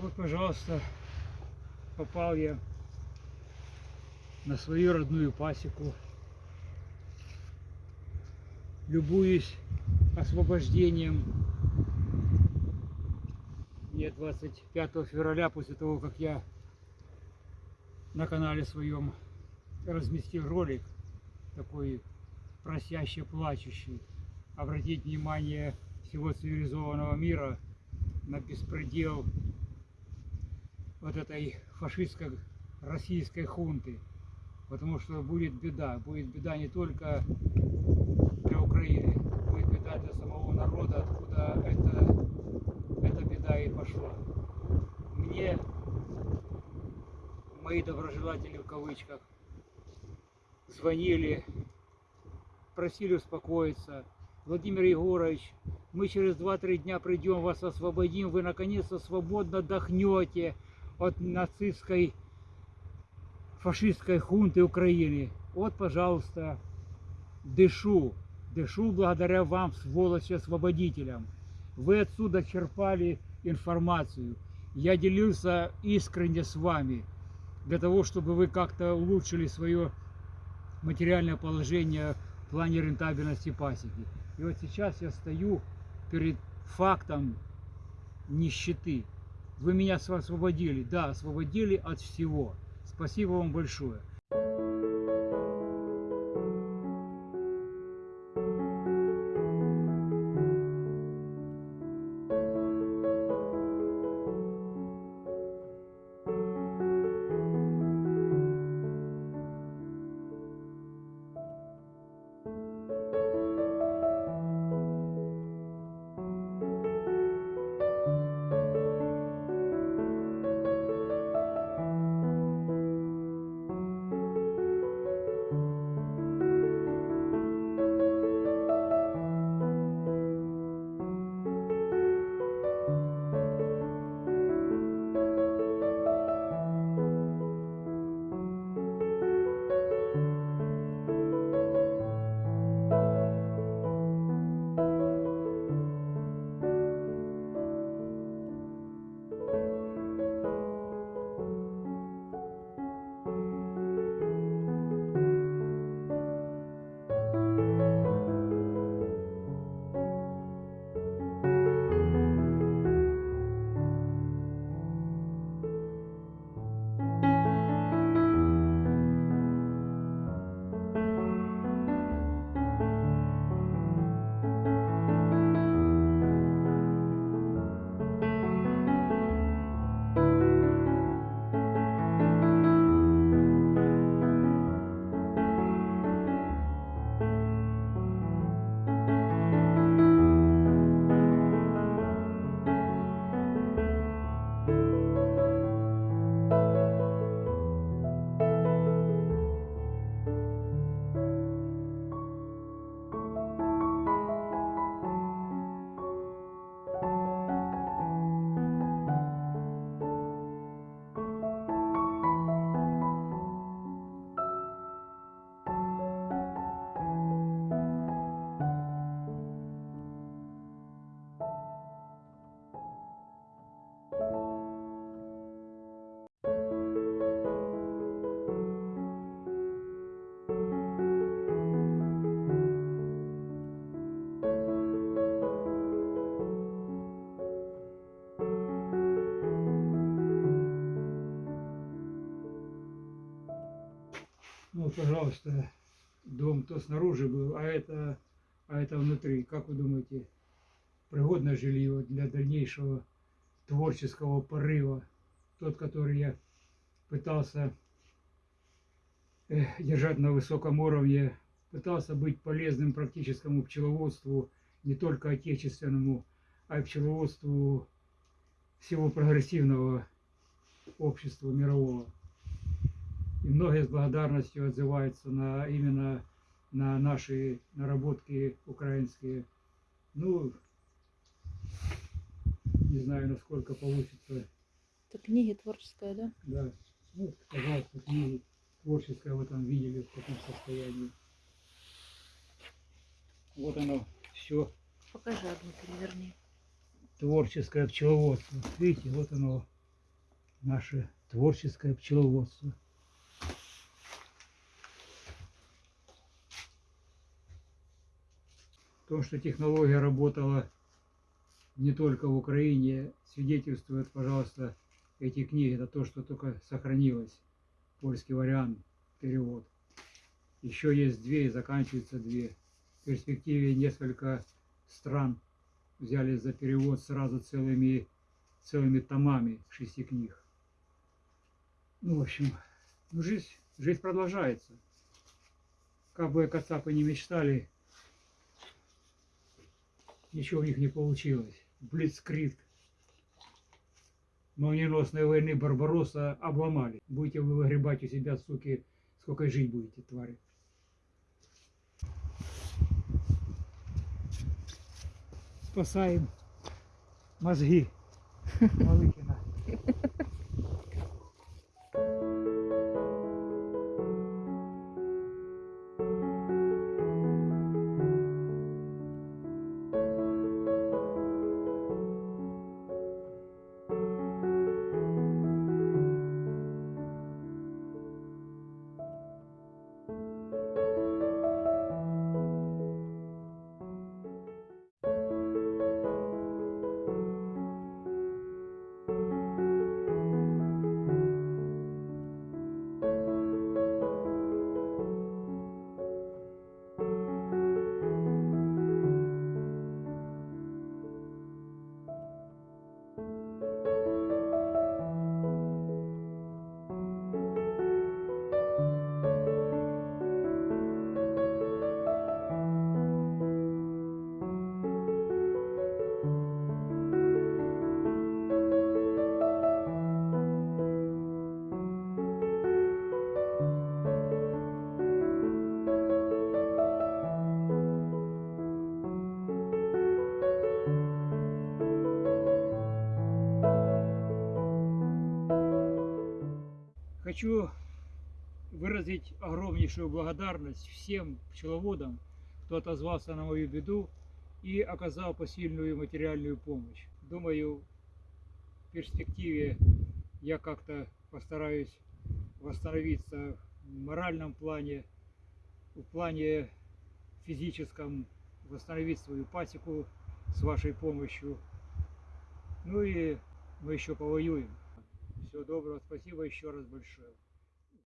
Вот, пожалуйста, попал я на свою родную пасеку. Любуюсь освобождением. Мне 25 февраля, после того, как я на канале своем разместил ролик, такой просящий, плачущий, обратить внимание всего цивилизованного мира на беспредел вот этой фашистской российской хунты. Потому что будет беда. Будет беда не только для Украины, будет беда для самого народа, откуда эта, эта беда и пошла. Мне, мои доброжелатели в кавычках, звонили, просили успокоиться. Владимир Егорович, мы через 2-3 дня придем, вас освободим, вы наконец-то свободно отдохнете от нацистской фашистской хунты Украины. Вот, пожалуйста, дышу, дышу благодаря вам, сволочи освободителям. Вы отсюда черпали информацию. Я делился искренне с вами, для того, чтобы вы как-то улучшили свое материальное положение в плане рентабельности пасеки. И вот сейчас я стою перед фактом нищеты. Вы меня освободили, да, освободили от всего. Спасибо вам большое. Пожалуйста, дом то снаружи был, а это, а это внутри. Как вы думаете, пригодное жилье для дальнейшего творческого порыва? Тот, который я пытался э, держать на высоком уровне, пытался быть полезным практическому пчеловодству, не только отечественному, а и пчеловодству всего прогрессивного общества мирового. И многие с благодарностью отзываются на именно на наши наработки украинские. Ну, не знаю, насколько получится. Это книги творческая, да? Да. Ну, пожалуйста, книги творческое в этом видели, в каком состоянии. Вот оно все Покажи одну, переверни. творческое пчеловодство. Видите, вот оно наше творческое пчеловодство. То, что технология работала не только в Украине, свидетельствует, пожалуйста, эти книги. Это то, что только сохранилось. Польский вариант, перевод. Еще есть две и заканчиваются две. В перспективе несколько стран взялись за перевод сразу целыми, целыми томами шести книг. Ну, в общем, ну, жизнь, жизнь продолжается. Как бы кацапы не мечтали, ничего у них не получилось. Блицкрик. Молниеносной войны Барбаросса обломали. Будете вы выгребать у себя, суки, сколько жить будете, твари. Спасаем мозги Малыхина. Хочу выразить огромнейшую благодарность всем пчеловодам, кто отозвался на мою беду и оказал посильную материальную помощь. Думаю, в перспективе я как-то постараюсь восстановиться в моральном плане, в плане физическом, восстановить свою пасеку с вашей помощью. Ну и мы еще повоюем. Всего доброго, спасибо еще раз большое.